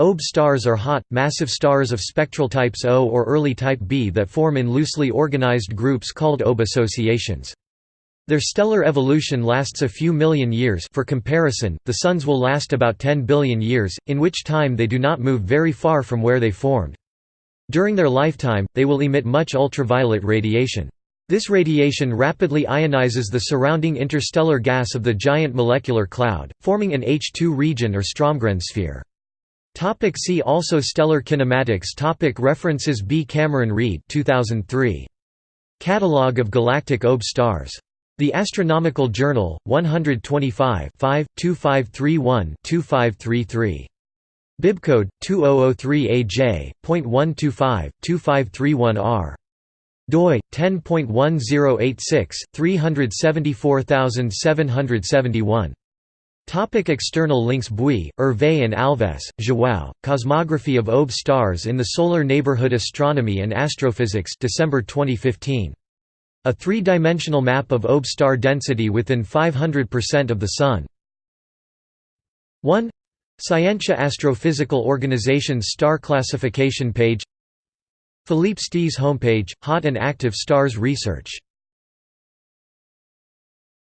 OB stars are hot, massive stars of spectral types O or early type B that form in loosely organized groups called OB associations. Their stellar evolution lasts a few million years for comparison, the Sun's will last about 10 billion years, in which time they do not move very far from where they formed. During their lifetime, they will emit much ultraviolet radiation. This radiation rapidly ionizes the surrounding interstellar gas of the giant molecular cloud, forming an H II region or Strömgren sphere. Topic see also Stellar kinematics Topic References B. Cameron Reed 2003. Catalogue of galactic OB stars. The Astronomical Journal, 125 2531-2533. Bibcode 2003AJ.125-2531R. doi 10.1086 374771. Topic external links Bouy, Hervé and Alves, João, Cosmography of OB stars in the Solar Neighborhood Astronomy and Astrophysics December 2015. A three-dimensional map of OB star density within 500% of the Sun. 1. Scientia Astrophysical Organization's star classification page Philippe Stee's homepage, Hot and Active Stars Research